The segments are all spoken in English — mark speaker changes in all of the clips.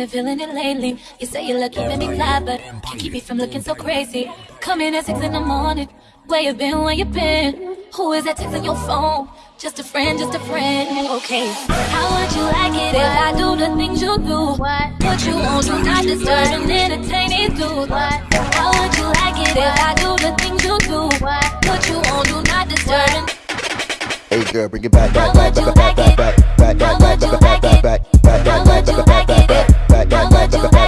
Speaker 1: ain't been feeling it lately. You say you're lucky, let me fly, but can't keep you from looking so crazy. Coming at six in the morning. Where you been? Where you been? Who is that texting your phone? Just a friend, just a friend. Okay. How would you like it if I do the things you do? What? Put you want? do not disturb and entertain it through. What? How would you like it if I do the things you do? What? Put you want? do not disturb and...
Speaker 2: Hey girl, bring it back, back, back, back, back, back.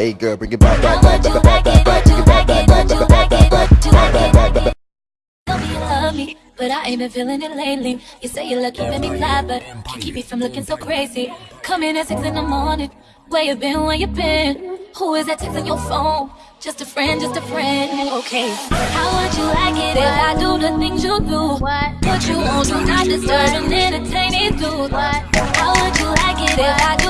Speaker 2: Hey girl, bring it back, back, back, back, back, back, back, bring it back, back, back, back, back, back, back, back, back, back, back.
Speaker 1: Tell me you love me, but I ain't been feeling it lately. You say you look keeping me fly, but keep me from looking so crazy. Come in at six in the morning. Where you been? Where you been? Who is that texting your phone? Just a friend, just a friend. Okay. How would you like it if I do the things you do? What? Put you on do not disturb and entertain it, dude. What? How would you like it if I do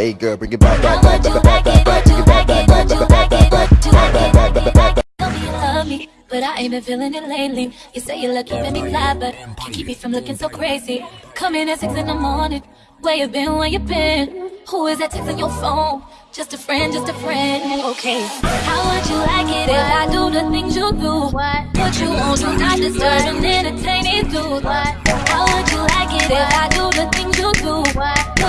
Speaker 2: Hey girl, bring it back, back, back, back, back, back, back, bring it back, back, back, back, back, back, back, back, back, back, back, back, back.
Speaker 1: Tell me you love me, but I ain't been feeling it lately. You say you look keeping me fly, but keep me from looking so crazy. Come in at six in the morning. Where you been? Where you been? Who is that texting your phone? Just a friend, just a friend. Okay. How would you like it if I do the things you do? What? Put you on do not disturb and entertain it, dude. What? How would you like it if I do the things you do? What?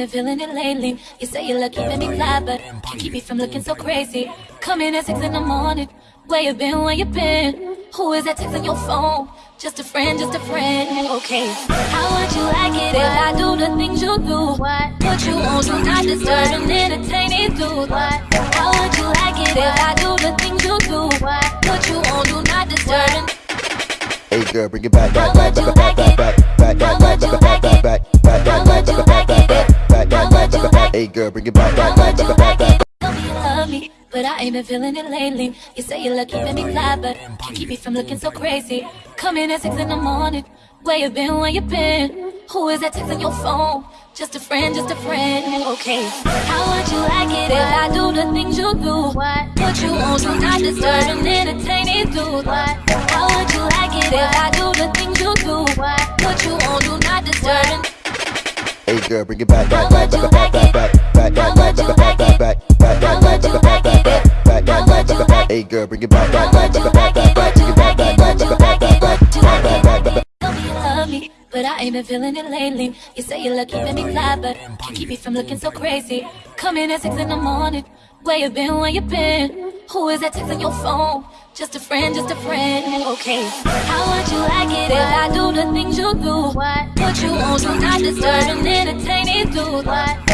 Speaker 1: ain't been feeling it lately. You say you're lucky, let me fly, but can't keep you from looking so crazy. Come at six in the morning. Where you been? Where you been? Who is that texting your phone? Just a friend, just a friend. Okay. How would you like it if I do the things you do? What? Put you on, do not disturb and entertain it through. What? How would you like it if I do the things you do? What? Put you on, do not disturb and.
Speaker 2: Hey girl, bring it back, back, back, back, back, back, back. Girl, bring it back, back, back, back, back, back.
Speaker 1: Tell me you love me, but I ain't been feeling it lately. You say you look keeping me fly, but you keep me from looking so crazy. Come in at six in the morning. Where you been? Where you been? Who is that texting your phone? Just a friend, just a friend. Okay. How would you like it if I do the things you do? What? Put you on do not disturb and entertain it, dude. What? How would you like it if I do the things you do? What? Put you on do not disturb and
Speaker 2: Hey girl, bring it back, back, back, back, back, back, back, back, back, back, back, back, back, back, back, back, back, back, back, back, back, back, back, back, back, back. Hey girl, bring it back, back, back, back, back, back, back, bring it back, back, back, back, back,
Speaker 1: but I ain't been feeling it lately. You say you love keeping me fly, but can't keep me from looking so crazy. Come in at six in the morning. Where you been? Where you been? Who is that texting your phone? Just a friend, just a friend. Okay. How would you like it if I do the things you do? What? Put you on, do not disturb and entertain dude. What?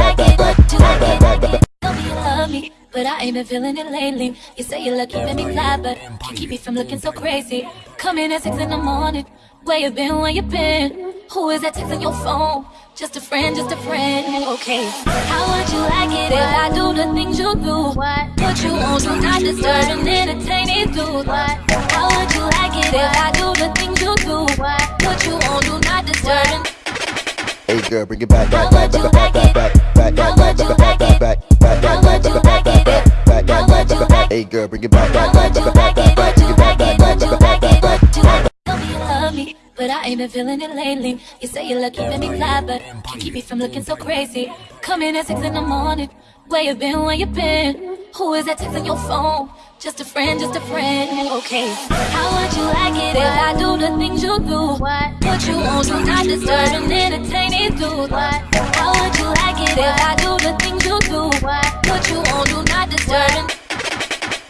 Speaker 1: but I ain't been feeling it lately. You say you love keeping me fly, but can't keep me from looking so crazy. Come in at six in the morning. Where you been? Where you been? Who is that texting your phone? Just a friend, just a friend. Okay. How would you like it if I do the things you do? What? Put you on, do not disturb and entertain it, dude. What? How would you like it if I do the things you do? What? Put you on, do not disturb
Speaker 2: Hey girl, bring it back, back, back, back, back, back, back, back, back, back, back, back, back, back, back, back, back, Hey girl, bring it back, back, back, back, back, back, back, bring it back, back, back, back, back, back, back, back.
Speaker 1: Tell me you love me, but I ain't been feeling it lately. You say you love keeping me fly, but can't keep me from looking so crazy. Come in at six in the morning. Where you been? Where you been? Who is that texting your phone? Just a friend, just a friend. Okay. How would you like it if I do the things you do? What? Put you on, do not disturb and entertain it, dude. What? How would you like it if I do